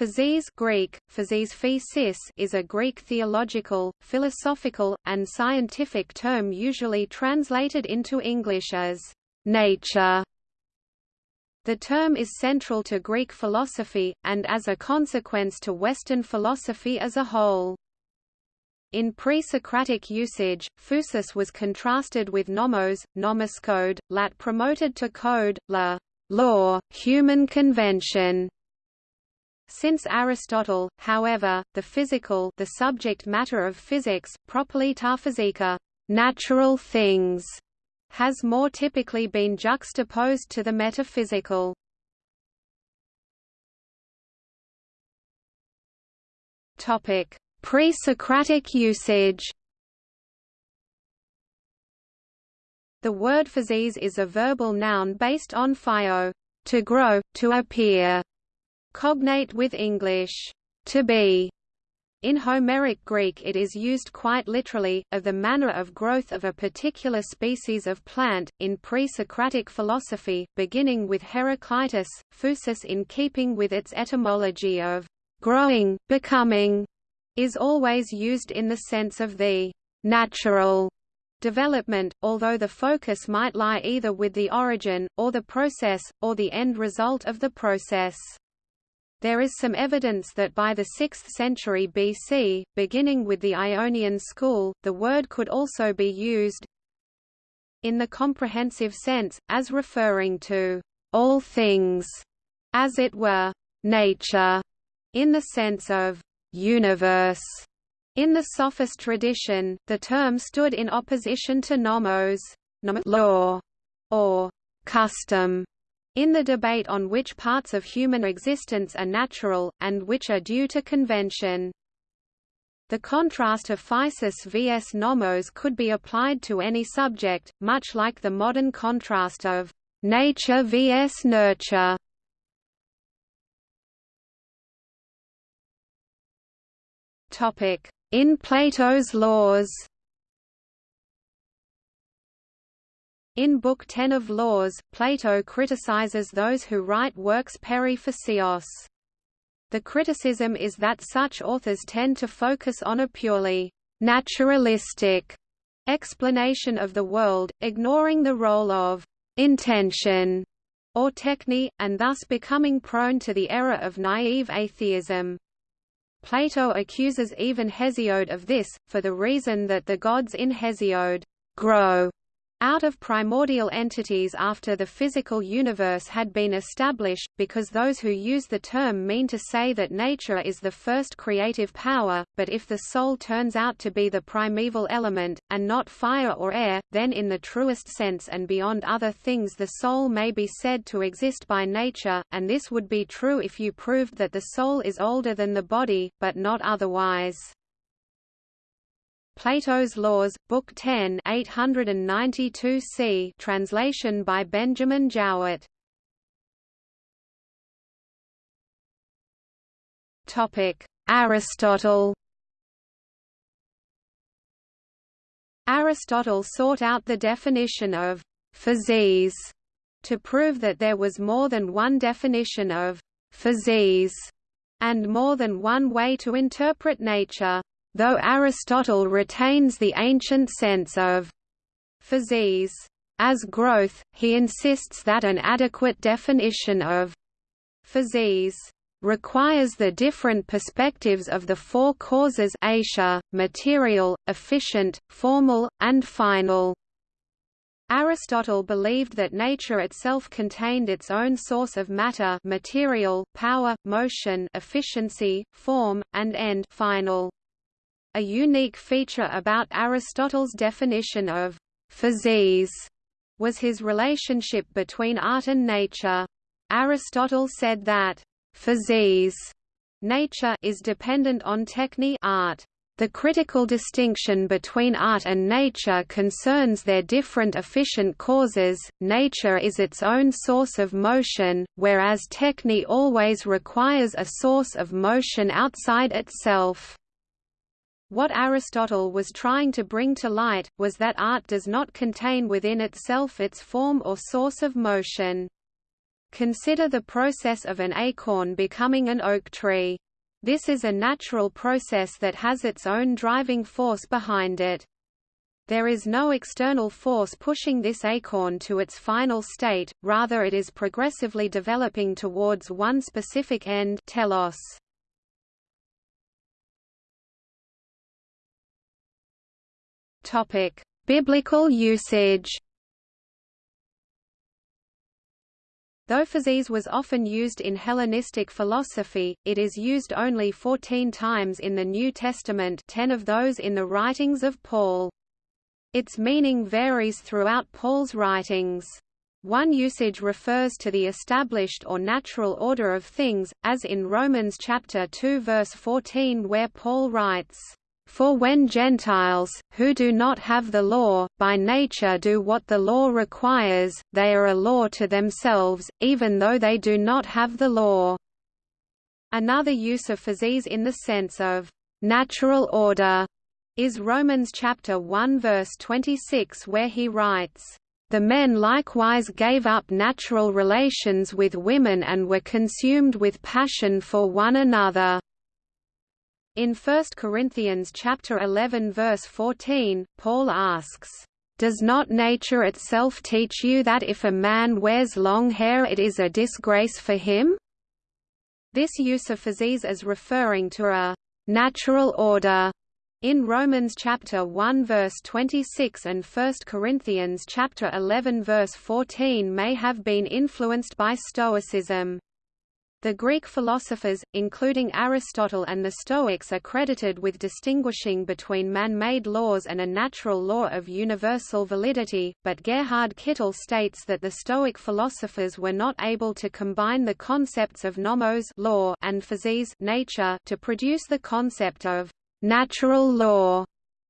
Physis Greek, physis is a Greek theological, philosophical, and scientific term usually translated into English as nature. The term is central to Greek philosophy, and as a consequence to Western philosophy as a whole. In pre-Socratic usage, physis was contrasted with nomos, nomos code, lat promoted to code, la law, human convention, since Aristotle, however, the physical the subject matter of physics, properly natural things, has more typically been juxtaposed to the metaphysical. Topic: Pre-Socratic usage. The word physis is a verbal noun based on phio, to grow, to appear, Cognate with English, to be. In Homeric Greek it is used quite literally, of the manner of growth of a particular species of plant. In pre-Socratic philosophy, beginning with Heraclitus, physis in keeping with its etymology of growing, becoming, is always used in the sense of the natural development, although the focus might lie either with the origin, or the process, or the end result of the process. There is some evidence that by the 6th century BC, beginning with the Ionian school, the word could also be used in the comprehensive sense, as referring to all things, as it were, nature, in the sense of universe. In the sophist tradition, the term stood in opposition to nomos, law, or custom, in the debate on which parts of human existence are natural, and which are due to convention. The contrast of physis vs nomos could be applied to any subject, much like the modern contrast of nature vs nurture. In Plato's laws In Book 10 of Laws, Plato criticizes those who write works peri. The criticism is that such authors tend to focus on a purely naturalistic explanation of the world, ignoring the role of intention or techne, and thus becoming prone to the error of naive atheism. Plato accuses even Hesiod of this, for the reason that the gods in Hesiod grow out of primordial entities after the physical universe had been established, because those who use the term mean to say that nature is the first creative power, but if the soul turns out to be the primeval element, and not fire or air, then in the truest sense and beyond other things the soul may be said to exist by nature, and this would be true if you proved that the soul is older than the body, but not otherwise. Plato's Laws, Book 10 892 c translation by Benjamin Jowett. Aristotle. Aristotle sought out the definition of physis to prove that there was more than one definition of physis and more than one way to interpret nature. Though Aristotle retains the ancient sense of physis as growth, he insists that an adequate definition of physis requires the different perspectives of the four causes aitia, material, efficient, formal, and final. Aristotle believed that nature itself contained its own source of matter material, power, motion efficiency, form, and end final. A unique feature about Aristotle's definition of physis was his relationship between art and nature. Aristotle said that physis nature is dependent on techne art. The critical distinction between art and nature concerns their different efficient causes. Nature is its own source of motion, whereas techne always requires a source of motion outside itself. What Aristotle was trying to bring to light, was that art does not contain within itself its form or source of motion. Consider the process of an acorn becoming an oak tree. This is a natural process that has its own driving force behind it. There is no external force pushing this acorn to its final state, rather it is progressively developing towards one specific end telos. Topic: Biblical usage. Though physis was often used in Hellenistic philosophy, it is used only 14 times in the New Testament 10 of those in the writings of Paul. Its meaning varies throughout Paul's writings. One usage refers to the established or natural order of things, as in Romans chapter 2 verse 14 where Paul writes, "For when Gentiles, who do not have the law, by nature do what the law requires, they are a law to themselves, even though they do not have the law." Another use of physis in the sense of natural order is Romans chapter 1 verse 26 where he writes, "The men likewise gave up natural relations with women and were consumed with passion for one another." In 1 Corinthians chapter 11 verse 14, Paul asks, "Does not nature itself teach you that if a man wears long hair it is a disgrace for him?" This use of physis as referring to a natural order in Romans chapter 1 verse 26 and 1 Corinthians chapter 11 verse 14 may have been influenced by Stoicism. The Greek philosophers, including Aristotle and the Stoics are credited with distinguishing between man-made laws and a natural law of universal validity, but Gerhard Kittel states that the Stoic philosophers were not able to combine the concepts of nomos law and physis nature to produce the concept of natural law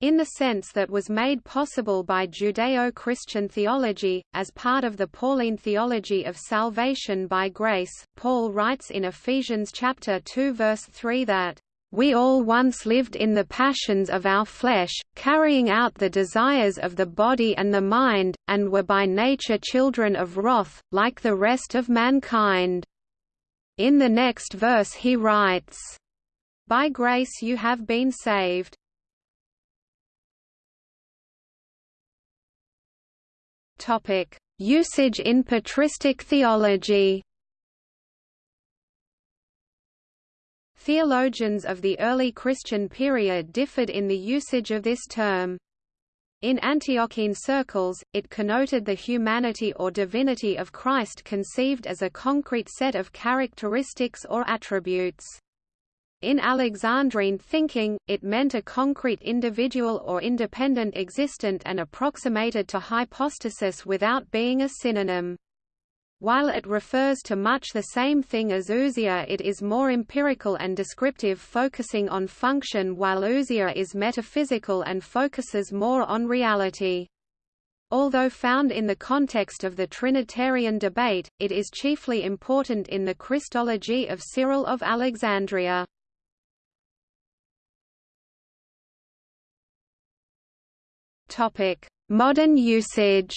in the sense that was made possible by Judeo-Christian theology, as part of the Pauline theology of salvation by grace. Paul writes in Ephesians chapter 2 verse 3 that we all once lived in the passions of our flesh, carrying out the desires of the body and the mind, and were by nature children of wrath, like the rest of mankind. In the next verse he writes, by grace you have been saved. Topic: Usage in patristic theology. Theologians of the early Christian period differed in the usage of this term. In Antiochene circles, it connoted the humanity or divinity of Christ conceived as a concrete set of characteristics or attributes. In Alexandrine thinking, it meant a concrete individual or independent existent and approximated to hypostasis without being a synonym. While it refers to much the same thing as ousia it is more empirical and descriptive focusing on function while ousia is metaphysical and focuses more on reality. Although found in the context of the Trinitarian debate, it is chiefly important in the Christology of Cyril of Alexandria. Topic: Modern usage.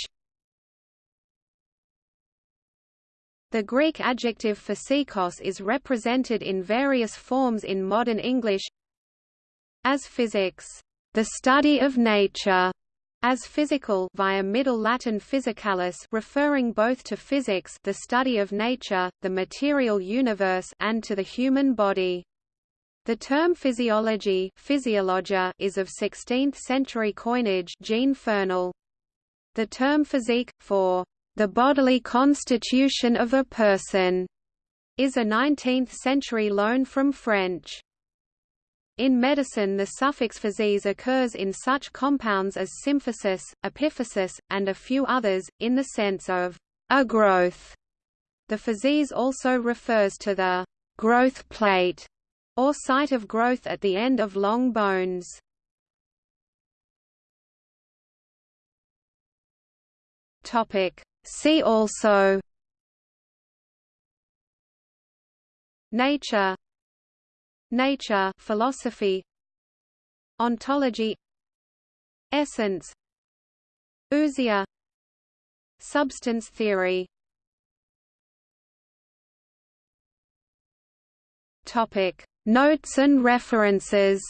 The Greek adjective physikos is represented in various forms in modern English as physics, the study of nature, as physical via Middle Latin physicalis referring both to physics the study of nature, the material universe and to the human body. The term physiology is of 16th-century coinage Jean. The term physique, for the bodily constitution of a person, is a 19th-century loan from French. In medicine the suffix physis occurs in such compounds as symphysis, epiphysis, and a few others, in the sense of a growth. The physis also refers to the growth plate or site of growth at the end of long bones. Topic. See also. Nature. Nature philosophy. Ontology. Essence. Ousia Substance theory. Topic: Notes and references.